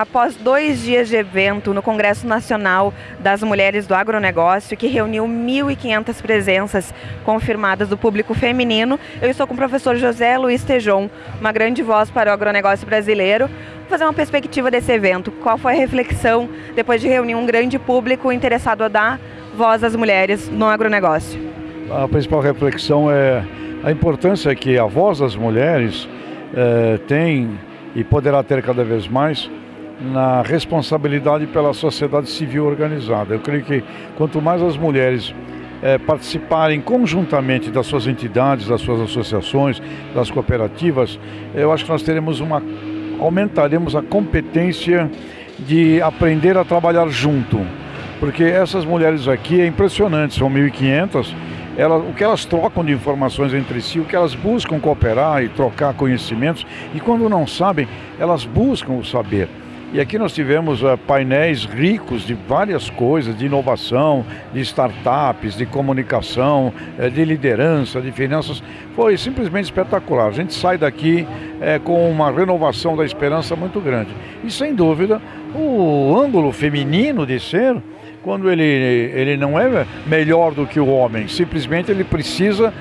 após dois dias de evento no Congresso Nacional das Mulheres do Agronegócio, que reuniu 1.500 presenças confirmadas do público feminino, eu estou com o professor José Luiz Tejon, uma grande voz para o agronegócio brasileiro. Vou fazer uma perspectiva desse evento. Qual foi a reflexão depois de reunir um grande público interessado a dar voz às mulheres no agronegócio? A principal reflexão é a importância que a voz das mulheres eh, tem e poderá ter cada vez mais na responsabilidade pela sociedade civil organizada. Eu creio que quanto mais as mulheres é, participarem conjuntamente das suas entidades, das suas associações, das cooperativas, eu acho que nós teremos uma aumentaremos a competência de aprender a trabalhar junto. Porque essas mulheres aqui é impressionante, são 1.500, elas, o que elas trocam de informações entre si, o que elas buscam cooperar e trocar conhecimentos, e quando não sabem, elas buscam o saber. E aqui nós tivemos uh, painéis ricos de várias coisas, de inovação, de startups, de comunicação, uh, de liderança, de finanças. Foi simplesmente espetacular. A gente sai daqui uh, com uma renovação da esperança muito grande. E sem dúvida, o ângulo feminino de ser quando ele, ele não é melhor do que o homem, simplesmente ele precisa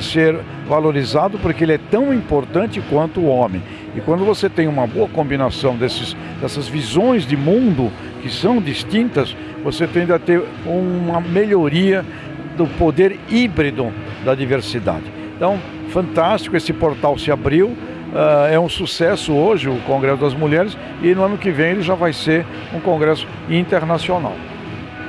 ser valorizado porque ele é tão importante quanto o homem. E quando você tem uma boa combinação desses, dessas visões de mundo que são distintas, você tende a ter uma melhoria do poder híbrido da diversidade. Então, fantástico, esse portal se abriu, uh, é um sucesso hoje o Congresso das Mulheres e no ano que vem ele já vai ser um congresso internacional.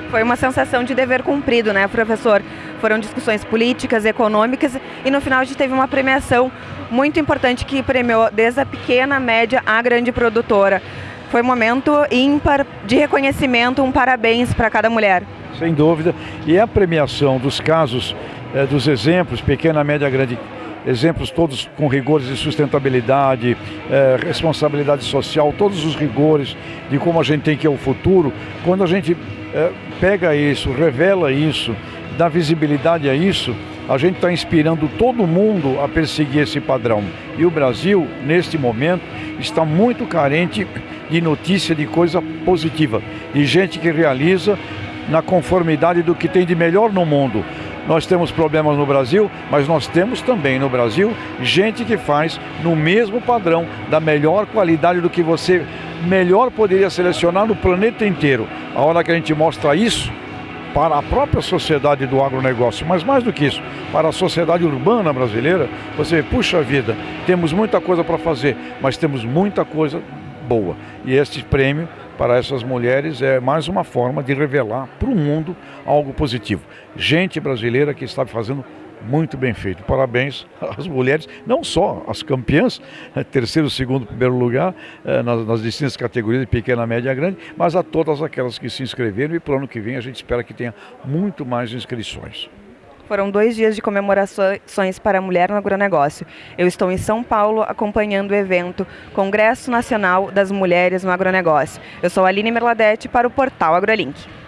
Foi uma sensação de dever cumprido, né, professor? Foram discussões políticas, econômicas e no final a gente teve uma premiação muito importante que premiou desde a pequena, média à grande produtora. Foi um momento ímpar de reconhecimento, um parabéns para cada mulher. Sem dúvida. E a premiação dos casos, eh, dos exemplos, pequena, média, grande, exemplos todos com rigores de sustentabilidade, eh, responsabilidade social, todos os rigores de como a gente tem que ir ao futuro, quando a gente eh, pega isso, revela isso, dá visibilidade a isso, a gente está inspirando todo mundo a perseguir esse padrão. E o Brasil, neste momento, está muito carente de notícia de coisa positiva, de gente que realiza na conformidade do que tem de melhor no mundo. Nós temos problemas no Brasil, mas nós temos também no Brasil gente que faz no mesmo padrão, da melhor qualidade do que você melhor poderia selecionar no planeta inteiro. A hora que a gente mostra isso, para a própria sociedade do agronegócio, mas mais do que isso, para a sociedade urbana brasileira, você puxa vida, temos muita coisa para fazer, mas temos muita coisa boa. E este prêmio para essas mulheres é mais uma forma de revelar para o mundo algo positivo. Gente brasileira que está fazendo muito bem feito. Parabéns às mulheres, não só as campeãs, né, terceiro, segundo, primeiro lugar, eh, nas, nas distintas categorias de pequena, média e grande, mas a todas aquelas que se inscreveram e para o ano que vem a gente espera que tenha muito mais inscrições. Foram dois dias de comemorações para a mulher no agronegócio. Eu estou em São Paulo acompanhando o evento Congresso Nacional das Mulheres no Agronegócio. Eu sou Aline Merladete para o portal AgroLink.